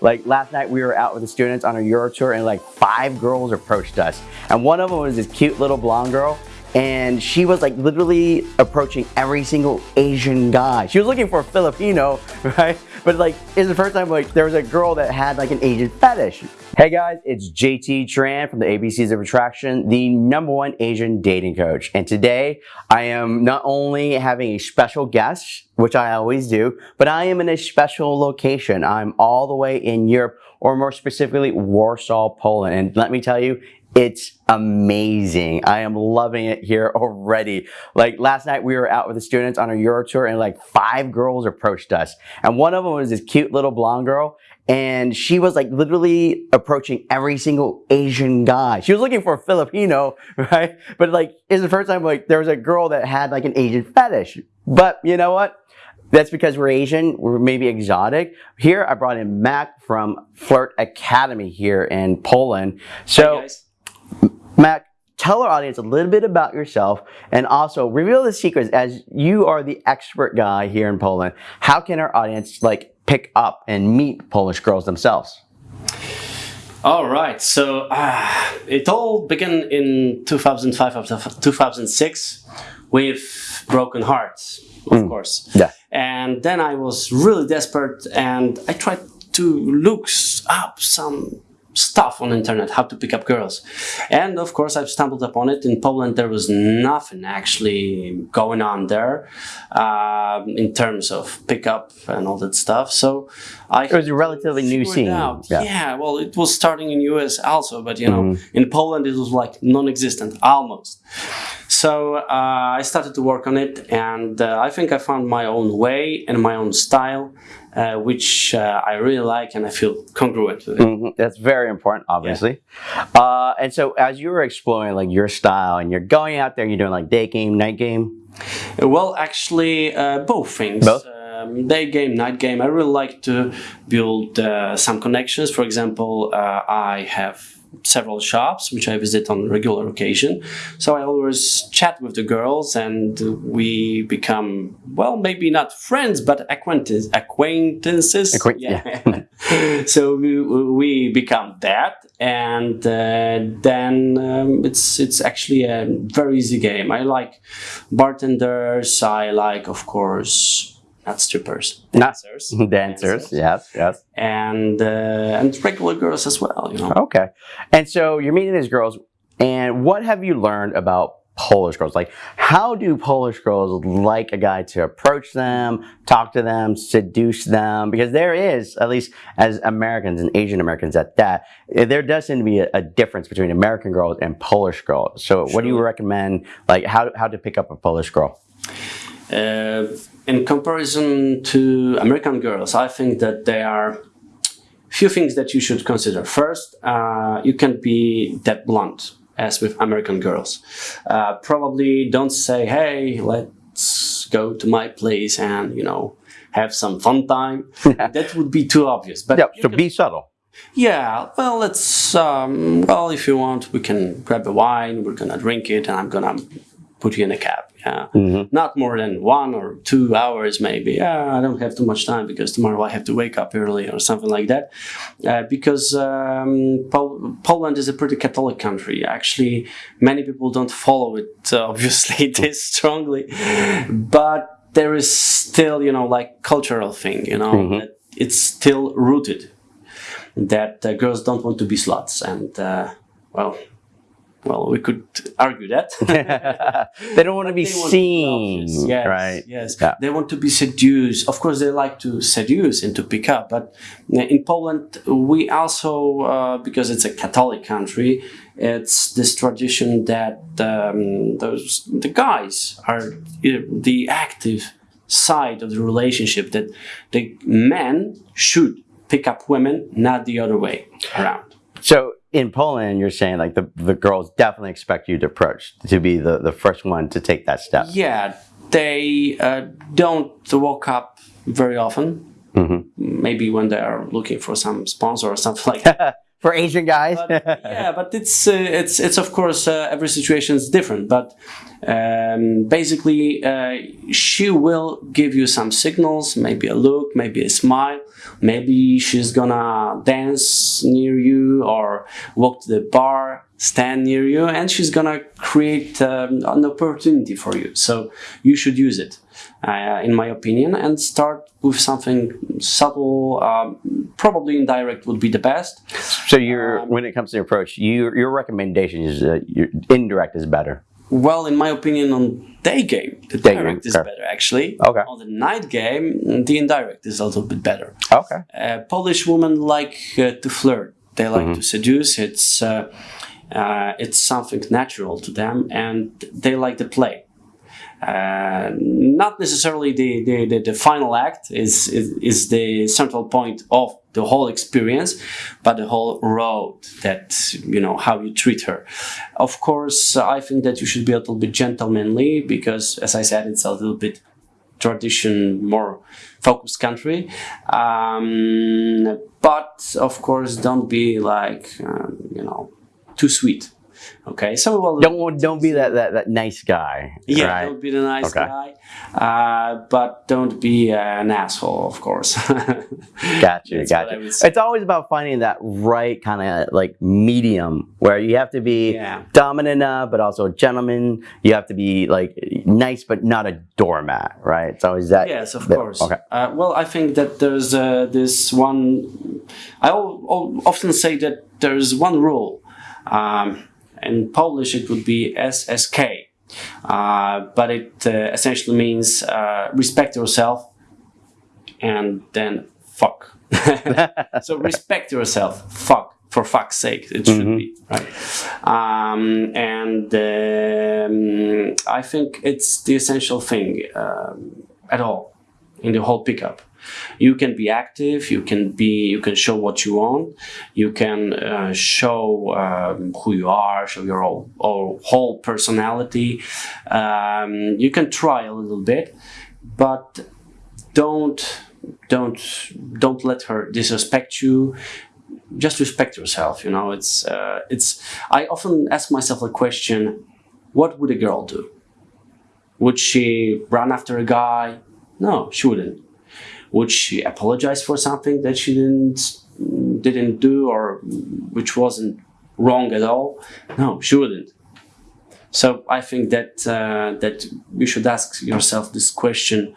Like last night we were out with the students on a Euro tour and like five girls approached us. And one of them was this cute little blonde girl and she was like literally approaching every single Asian guy. She was looking for a Filipino, right? But like, it's the first time like there was a girl that had like an Asian fetish. Hey guys, it's JT Tran from the ABCs of Attraction, the number one Asian dating coach. And today I am not only having a special guest, which I always do, but I am in a special location. I'm all the way in Europe, or more specifically, Warsaw, Poland. And let me tell you, it's amazing. I am loving it here already. Like last night we were out with the students on a Euro tour and like five girls approached us. And one of them was this cute little blonde girl and she was like literally approaching every single Asian guy. She was looking for a Filipino, right? But like, it's the first time like there was a girl that had like an Asian fetish. But you know what? That's because we're Asian, we're maybe exotic. Here, I brought in Mac from Flirt Academy here in Poland. So, Mac, tell our audience a little bit about yourself and also reveal the secrets as you are the expert guy here in Poland. How can our audience like pick up and meet Polish girls themselves? All right, so uh, it all began in 2005 2006 with Broken Hearts, of mm. course. Yeah. And then I was really desperate and I tried to look up some stuff on the internet, how to pick up girls. And of course, I've stumbled upon it. In Poland, there was nothing actually going on there uh, in terms of pickup and all that stuff. So I it was a relatively new scene. Yeah. yeah. well, it was starting in US also, but you know, mm -hmm. in Poland it was like non-existent almost. So uh, I started to work on it, and uh, I think I found my own way and my own style. Uh, which uh, I really like and I feel congruent with it. Mm -hmm. That's very important, obviously. Yeah. Uh, and so as you were exploring like your style and you're going out there, you're doing like day game, night game? Well, actually, uh, both things. Both? Um, day game, night game. I really like to build some connections. For example, I have several shops which I visit on regular occasion. So I always chat with the girls and we become, well, maybe not friends, but acquaintances. acquaintances. Acquaint yeah. yeah. so we, we become that and uh, then um, it's it's actually a very easy game. I like bartenders, I like, of course, not strippers, dancers. Not dancers, yes, yes. And, uh, and regular girls as well, you know. Okay. And so you're meeting these girls, and what have you learned about Polish girls? Like, how do Polish girls like a guy to approach them, talk to them, seduce them? Because there is, at least as Americans and Asian Americans at that, there does seem to be a, a difference between American girls and Polish girls. So sure. what do you recommend, like, how, how to pick up a Polish girl? Uh, in comparison to American girls, I think that there are few things that you should consider. First, uh, you can't be that blunt as with American girls. Uh, probably don't say, hey, let's go to my place and, you know, have some fun time. that would be too obvious. But yeah, so can, be subtle. Yeah, well, let's, um, well, if you want, we can grab a wine, we're gonna drink it, and I'm gonna put you in a cab. Yeah, mm -hmm. not more than one or two hours maybe. Yeah, I don't have too much time because tomorrow I have to wake up early or something like that. Uh, because um, Pol Poland is a pretty Catholic country. Actually, many people don't follow it uh, obviously this strongly, but there is still you know like cultural thing. You know, mm -hmm. it's still rooted that uh, girls don't want to be sluts and uh, well well, we could argue that. they don't want to be seen, yes, right? Yes, yeah. they want to be seduced. Of course, they like to seduce and to pick up. But in Poland, we also, uh, because it's a Catholic country, it's this tradition that um, those the guys are the active side of the relationship. That the men should pick up women, not the other way around. So in Poland, you're saying like the, the girls definitely expect you to approach, to be the, the first one to take that step. Yeah, they uh, don't walk up very often. Mm -hmm. Maybe when they are looking for some sponsor or something like that. For Asian guys. but, yeah, but it's uh, it's it's of course uh, every situation is different. But um, basically, uh, she will give you some signals, maybe a look, maybe a smile, maybe she's gonna dance near you or walk to the bar, stand near you, and she's gonna create um, an opportunity for you. So you should use it. Uh, in my opinion, and start with something subtle. Um, probably indirect would be the best. So, your when it comes to your approach, you, your recommendation is that your indirect is better. Well, in my opinion, on day game, the Day direct game, is okay. better actually. Okay. On the night game, the indirect is a little bit better. Okay. Uh, Polish women like uh, to flirt. They like Mm-hmm. to seduce. It's uh, uh, it's something natural to them, and they like to play. Uh, not necessarily the, the, the, the final act is, is is the central point of the whole experience, but the whole road that you know how you treat her. Of course, I think that you should be a little bit gentlemanly because, as I said, it's a little bit tradition more focused country um, but of course don't be like um, you know too sweet okay so well Don't don't be that that, that nice guy. yeah right? don't be the nice Okay. guy uh, but don't be an asshole of course Got you, That's got you. It's always about finding that right kind of like medium where you have to be Yeah. dominant enough, but also a gentleman. You have to be like nice, but not a doormat, right? It's always that. Yes, of that- course. Okay. Uh, well, I think that there's uh, this one. I often say that there's one rule. Um, in Polish, it would be SSK, uh, but it uh, essentially means uh, respect yourself and then fuck. so respect yourself. Fuck. For fuck's sake, it should be right. Um, and um, I think it's the essential thing um, at all in the whole pickup. You can be active. You can be. You can show what you want. You can uh, show um, who you are. Show your whole, whole, personality. Um, you can try a little bit, but don't don't don't let her disrespect you just respect yourself you know it's uh, it's i often ask myself a question what would a girl do would she run after a guy no she wouldn't. Would she apologize for something that she didn't didn't do or which wasn't wrong at all? No she wouldn't. So i think that uh, that you should ask yourself this question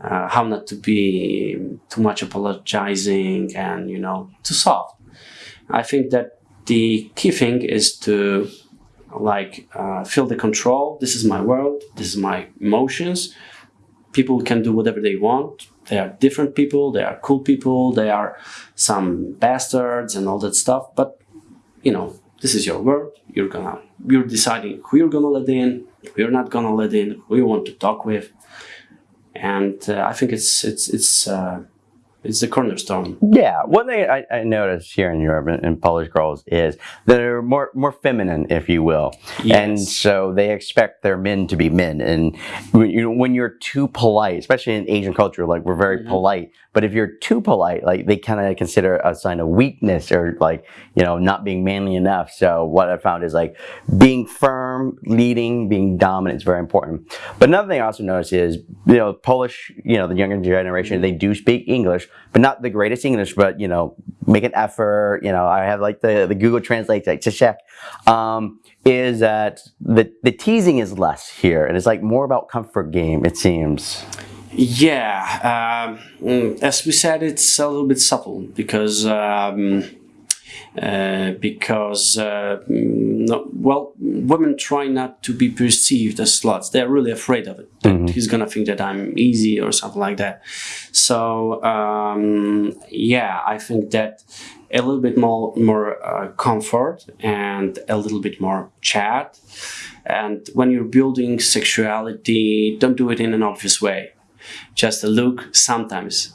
uh, how not to be too much apologizing and you know too soft. I think that the key thing is to like uh, feel the control. This is my world. This is my emotions people can do whatever they want. They are different people they are cool people they are some bastards and all that stuff but you know this is your world. You're gonna you're deciding who you're gonna let in who you're not gonna let in who you want to talk with. And uh, I think it's it's it's uh, it's the cornerstone. Yeah, one thing I, I noticed here in Europe and, and Polish girls is they're more more feminine, if you will, and so they expect their men to be men. And when, you know, when you're too polite, especially in Asian culture, like we're very mm-hmm. polite, but if you're too polite, like they kind of consider a sign of weakness or like you know not being manly enough. So what I found is like being firm, leading, being dominant is very important. But another thing I also noticed is you know Polish, you know the younger generation, mm-hmm. they do speak English, but not the greatest English, but you know make an effort. You know I have like the the Google Translate to check. Um, is that the the teasing is less here, and it's like more about comfort game. It seems. Yeah, um, mm, as we said, it's a little bit subtle because um, uh, because uh, mm, no, well, women try not to be perceived as sluts. They're really afraid of it. That he's gonna think that I'm easy or something like that. So um, yeah, I think that a little bit more more uh, comfort and a little bit more chat. And when you're building sexuality, don't do it in an obvious way just a look sometimes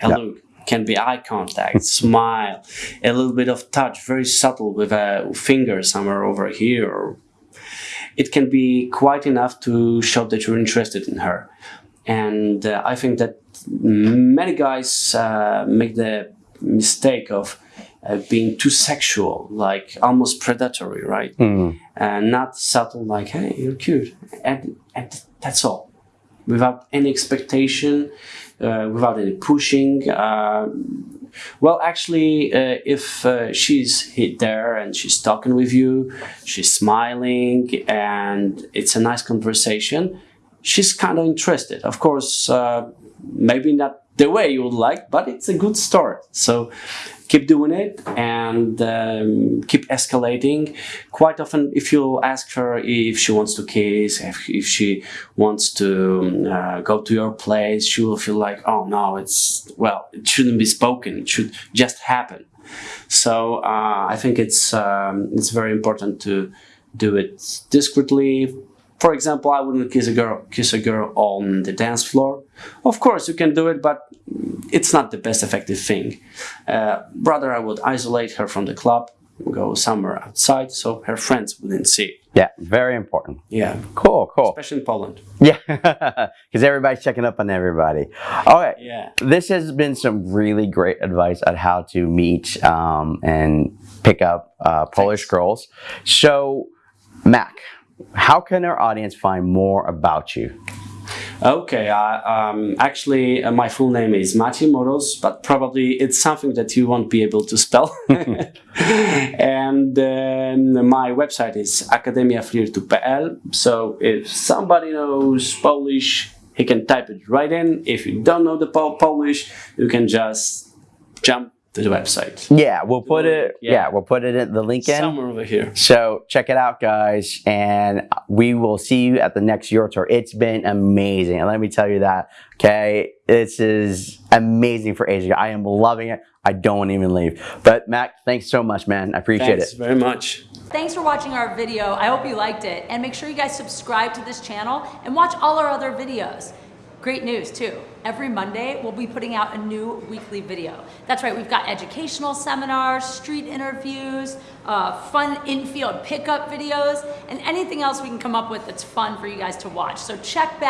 a look can be eye contact smile a little bit of touch very subtle with a finger somewhere over here it can be quite enough to show that you're interested in her and uh, i think that many guys uh, make the mistake of uh, being too sexual, like almost predatory, right? And not subtle, like, hey, you're cute. And, and that's all. Without any expectation, uh, without any pushing. Uh, well, actually, uh, if uh, she's hit there and she's talking with you, she's smiling, and it's a nice conversation, she's kind of interested. Of course, uh, maybe not the way you would like, but it's a good start. So keep doing it and um, keep escalating. Quite often, if you ask her if she wants to kiss, if, if she wants to uh, go to your place, she will feel like, oh no, it's, well, it shouldn't be spoken, it should just happen. So uh, I think it's, um, it's very important to do it discreetly, for example, I wouldn't kiss a girl kiss a girl on the dance floor. Of course, you can do it, but it's not the best effective thing. Uh, rather, I would isolate her from the club, go somewhere outside, so her friends wouldn't see. Yeah, very important. Yeah, Cool, cool. especially in Poland. Yeah, because everybody's checking up on everybody. All right. Yeah. This has been some really great advice on how to meet um, and pick up uh, Polish girls. So, Mac, how can our audience find more about you? Okay, uh, um, actually, uh, my full name is Maciej Moros, but probably it's something that you won't be able to spell. and um, my website is akademiaflirtu.pl. So if somebody knows Polish, he can type it right in. If you don't know the po- Polish, you can just jump to the website. Yeah, we'll put it. Yeah, Yeah. we'll put it in the link in. Somewhere over here. So check it out, guys, and we will see you at the next Euro Tour. It's been amazing, and let me tell you that. Okay, this is amazing for Asia. I am loving it. I don't want to even leave. But Mac, thanks so much, man. I appreciate it. Thanks it. very much. Thanks for watching our video. I hope you liked it. And make sure you guys subscribe to this channel and watch all our other videos. Great news too. Every Monday, we'll be putting out a new weekly video. That's right, we've got educational seminars, street interviews, uh, fun infield pickup videos, and anything else we can come up with that's fun for you guys to watch. So check back.